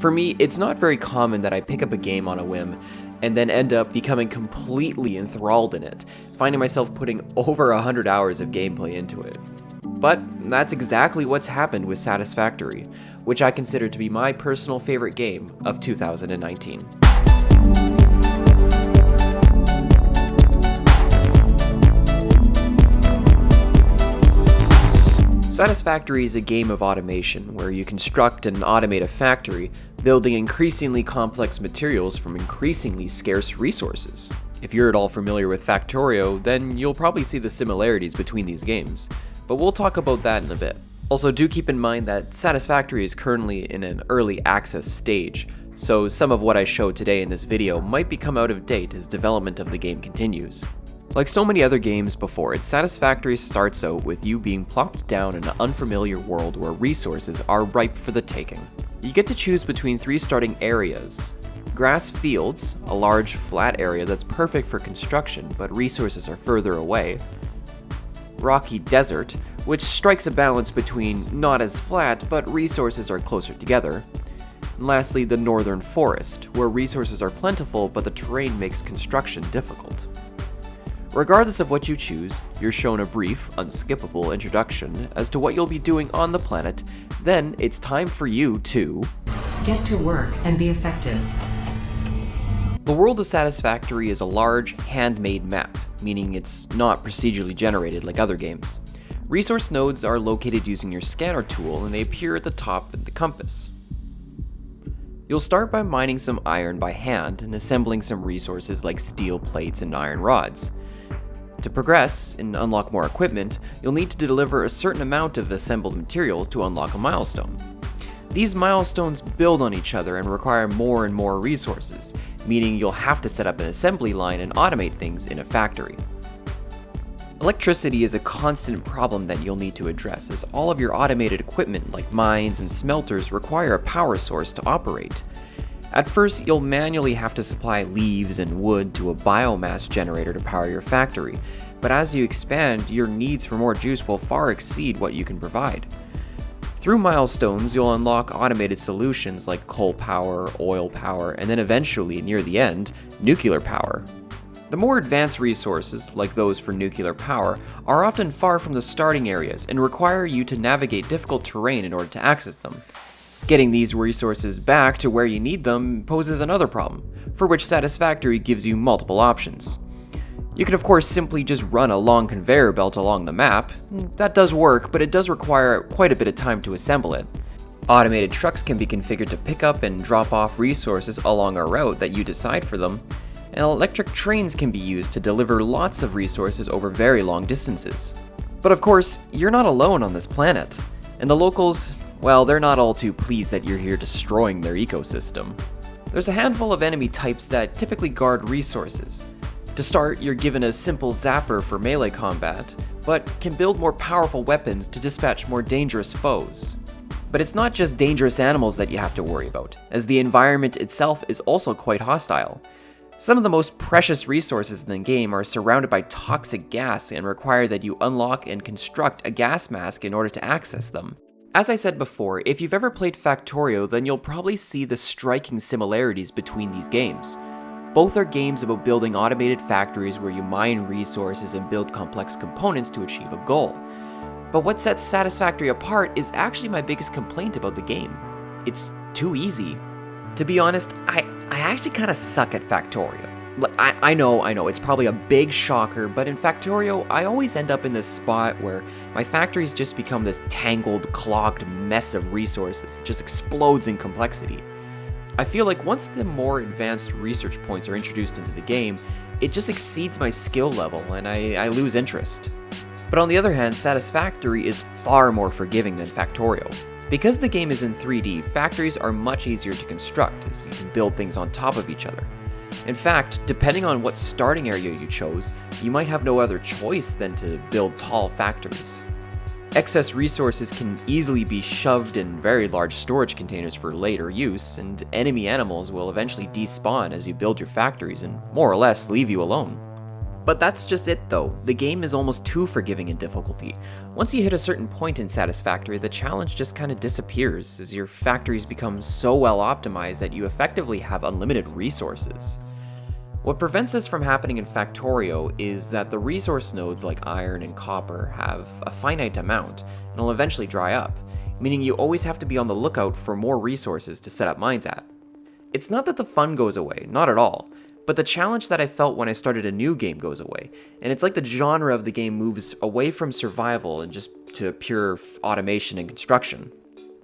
For me, it's not very common that I pick up a game on a whim and then end up becoming completely enthralled in it, finding myself putting over 100 hours of gameplay into it. But that's exactly what's happened with Satisfactory, which I consider to be my personal favorite game of 2019. Satisfactory is a game of automation where you construct and automate a factory, building increasingly complex materials from increasingly scarce resources. If you're at all familiar with Factorio, then you'll probably see the similarities between these games, but we'll talk about that in a bit. Also, do keep in mind that Satisfactory is currently in an early access stage, so some of what I show today in this video might become out of date as development of the game continues. Like so many other games before it, Satisfactory starts out with you being plopped down in an unfamiliar world where resources are ripe for the taking. You get to choose between three starting areas. Grass fields, a large flat area that's perfect for construction, but resources are further away. Rocky Desert, which strikes a balance between not as flat, but resources are closer together. And lastly, the Northern Forest, where resources are plentiful, but the terrain makes construction difficult. Regardless of what you choose, you're shown a brief, unskippable introduction as to what you'll be doing on the planet, then it's time for you to... Get to work and be effective. The world of Satisfactory is a large, handmade map, meaning it's not procedurally generated like other games. Resource nodes are located using your scanner tool and they appear at the top of the compass. You'll start by mining some iron by hand and assembling some resources like steel plates and iron rods. To progress and unlock more equipment, you'll need to deliver a certain amount of assembled materials to unlock a milestone. These milestones build on each other and require more and more resources, meaning you'll have to set up an assembly line and automate things in a factory. Electricity is a constant problem that you'll need to address as all of your automated equipment like mines and smelters require a power source to operate. At first, you'll manually have to supply leaves and wood to a biomass generator to power your factory, but as you expand, your needs for more juice will far exceed what you can provide. Through milestones, you'll unlock automated solutions like coal power, oil power, and then eventually, near the end, nuclear power. The more advanced resources, like those for nuclear power, are often far from the starting areas and require you to navigate difficult terrain in order to access them. Getting these resources back to where you need them poses another problem, for which Satisfactory gives you multiple options. You can of course simply just run a long conveyor belt along the map. That does work, but it does require quite a bit of time to assemble it. Automated trucks can be configured to pick up and drop off resources along a route that you decide for them, and electric trains can be used to deliver lots of resources over very long distances. But of course, you're not alone on this planet, and the locals, well, they're not all too pleased that you're here destroying their ecosystem. There's a handful of enemy types that typically guard resources. To start, you're given a simple zapper for melee combat, but can build more powerful weapons to dispatch more dangerous foes. But it's not just dangerous animals that you have to worry about, as the environment itself is also quite hostile. Some of the most precious resources in the game are surrounded by toxic gas and require that you unlock and construct a gas mask in order to access them. As I said before, if you've ever played Factorio, then you'll probably see the striking similarities between these games. Both are games about building automated factories where you mine resources and build complex components to achieve a goal. But what sets Satisfactory apart is actually my biggest complaint about the game. It's too easy. To be honest, I, I actually kind of suck at Factorio. I, I know, I know, it's probably a big shocker, but in Factorio, I always end up in this spot where my factories just become this tangled, clogged mess of resources. It just explodes in complexity. I feel like once the more advanced research points are introduced into the game, it just exceeds my skill level and I, I lose interest. But on the other hand, Satisfactory is far more forgiving than Factorio. Because the game is in 3D, factories are much easier to construct as you can build things on top of each other. In fact, depending on what starting area you chose, you might have no other choice than to build tall factories. Excess resources can easily be shoved in very large storage containers for later use, and enemy animals will eventually despawn as you build your factories and more or less leave you alone. But that's just it though, the game is almost too forgiving in difficulty. Once you hit a certain point in Satisfactory, the challenge just kinda disappears, as your factories become so well optimized that you effectively have unlimited resources. What prevents this from happening in Factorio is that the resource nodes like iron and copper have a finite amount, and will eventually dry up, meaning you always have to be on the lookout for more resources to set up mines at. It's not that the fun goes away, not at all, but the challenge that I felt when I started a new game goes away, and it's like the genre of the game moves away from survival and just to pure automation and construction.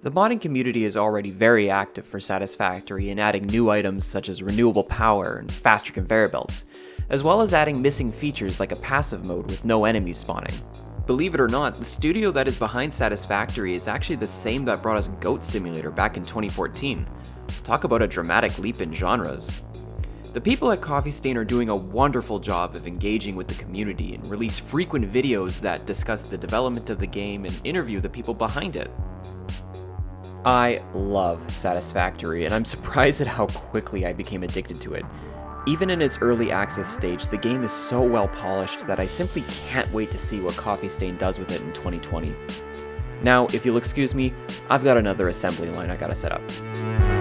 The modding community is already very active for Satisfactory in adding new items such as renewable power and faster conveyor belts, as well as adding missing features like a passive mode with no enemies spawning. Believe it or not, the studio that is behind Satisfactory is actually the same that brought us Goat Simulator back in 2014. Talk about a dramatic leap in genres. The people at Coffee Stain are doing a wonderful job of engaging with the community and release frequent videos that discuss the development of the game and interview the people behind it. I love Satisfactory, and I'm surprised at how quickly I became addicted to it. Even in its early access stage, the game is so well polished that I simply can't wait to see what Coffee Stain does with it in 2020. Now, if you'll excuse me, I've got another assembly line I gotta set up.